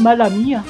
mala mía